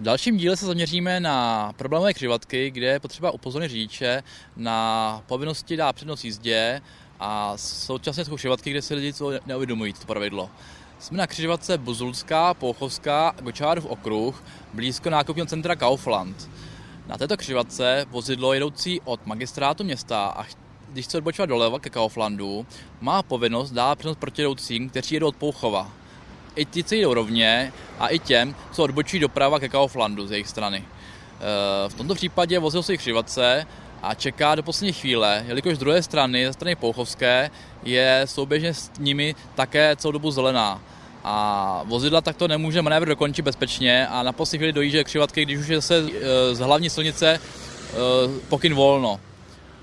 V dalším díle se zaměříme na problémové křižovatky, kde je potřeba upozornit řidiče na povinnosti dát přednost jízdě a současně jsou křižovatky, kde se lidi neuvědomují to pravidlo. Jsme na křižovatce Buzulská, Pouchovská, Gočárův okruh, blízko nákupního centra Kaufland. Na této křižovatce vozidlo jedoucí od magistrátu města a když chce odbočovat doleva ke Kauflandu, má povinnost dát přednost protijedoucím, kteří jedou od Pouchova i ti, co jdou rovně, a i těm, co odbočí doprava ke Kauflandu z jejich strany. Eh, v tomto případě vozil se křivatce a čeká do poslední chvíle, jelikož z druhé strany, ze strany Pouchovské, je souběžně s nimi také celou dobu zelená. A vozidla takto nemůže manévr dokončit bezpečně a na poslední chvíli dojíždí křivatky, když už je zase eh, z hlavní silnice eh, pokyn volno.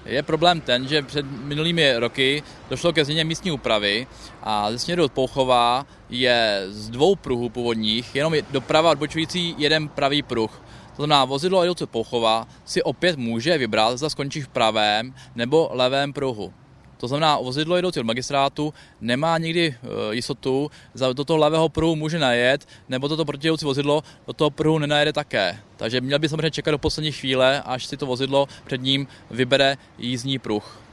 Je problém ten, že před minulými roky došlo ke změně místní úpravy a ze směru od Pouchova je z dvou pruhů původních jenom doprava odbočující jeden pravý pruh. To znamená, vozidlo jedoucí Pouchova si opět může vybrat, zda skončí v pravém nebo levém pruhu. To znamená, vozidlo jedoucí od magistrátu nemá nikdy e, jistotu, za do toho levého pruhu může najet, nebo toto protijedoucí vozidlo do toho pruhu nenajede také. Takže měl by samozřejmě čekat do poslední chvíle, až si to vozidlo před ním vybere jízdní pruh.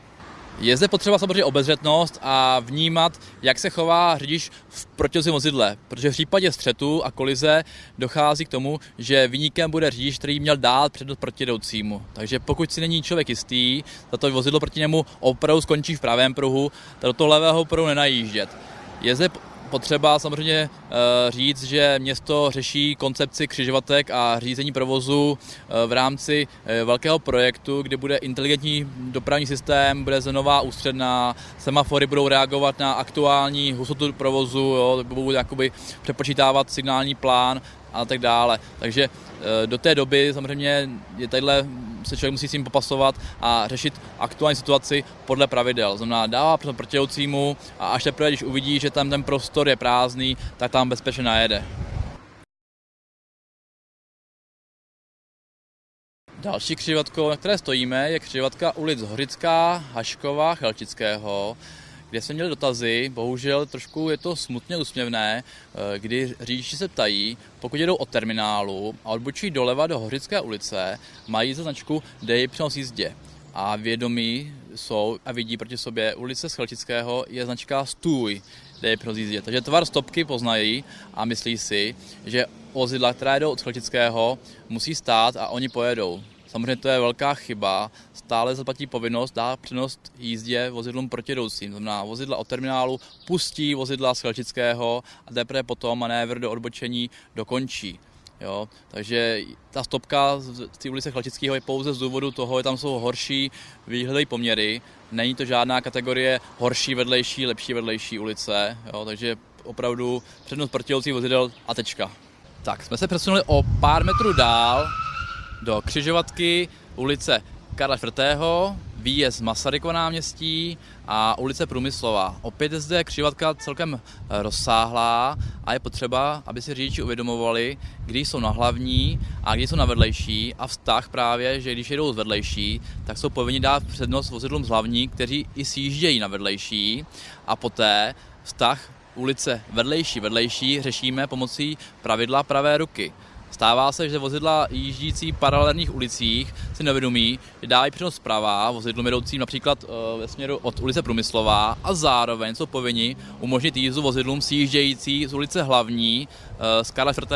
Je zde potřeba samozřejmě obezřetnost a vnímat, jak se chová řidič v protězím vozidle, protože v případě střetu a kolize dochází k tomu, že vyníkem bude řidič, který měl dát přednost protijedoucímu. Takže pokud si není člověk jistý, za to vozidlo proti němu opravdu skončí v pravém pruhu, tak do toho levého pruhu nenajíždět. Je zde potřeba samozřejmě eh, říct, že město řeší koncepci křižovatek a řízení provozu eh, v rámci eh, velkého projektu, kde bude inteligentní dopravní systém, bude nová ústředná, semafory budou reagovat na aktuální hustotu provozu, jo, budou jakoby přepočítávat signální plán a tak dále. Takže do té doby samozřejmě je tadyhle se člověk musí s tím popasovat a řešit aktuální situaci podle pravidel. Znamená, dává protějoucímu a až teprve, když uvidí, že tam ten prostor je prázdný, tak tam bezpečně najede. Další křižovatkou, na které stojíme, je křižovatka ulic Hořická, Hašková, Chelčického kde jsme měli dotazy, bohužel trošku je to smutně usměvné, eh, kdy řidiči se ptají, pokud jedou od terminálu a odbočí doleva do Hořické ulice, mají za značku Dej přenos jízdě. A vědomí jsou a vidí proti sobě ulice Scheltického je značka Stůj, dej přenos jízdě. Takže tvar stopky poznají a myslí si, že vozidla, která jdou od Scheltického, musí stát a oni pojedou. Samozřejmě to je velká chyba. Stále zaplatí povinnost dát přednost jízdě vozidlům protijdoucím. Znamená, vozidla od terminálu pustí vozidla z Chelčického a teprve potom manévr do odbočení dokončí. Jo, takže ta stopka z té ulice Chlčického je pouze z důvodu toho, že tam jsou horší výhledové poměry. Není to žádná kategorie horší vedlejší, lepší vedlejší ulice, jo, takže opravdu přednost protijdoucích vozidel a tečka. Tak, jsme se přesunuli o pár metrů dál do křižovatky ulice Karla IV., výjezd Masarykova náměstí a ulice Průmyslová. Opět je zde křižovatka celkem eh, rozsáhlá a je potřeba, aby si řidiči uvědomovali, kdy jsou na hlavní a kdy jsou na vedlejší a vztah právě, že když jedou z vedlejší, tak jsou povinni dát přednost vozidlům z hlavní, kteří i sjíždějí na vedlejší a poté vztah ulice vedlejší vedlejší řešíme pomocí pravidla pravé ruky. Stává se, že vozidla jíždící paralelních ulicích si nevědomí, že dávají přednost zprava vozidlům jedoucím například eh, ve směru od ulice Průmyslová a zároveň jsou povinni umožnit jízdu vozidlům sjíždějící z ulice Hlavní eh, z Karla 4.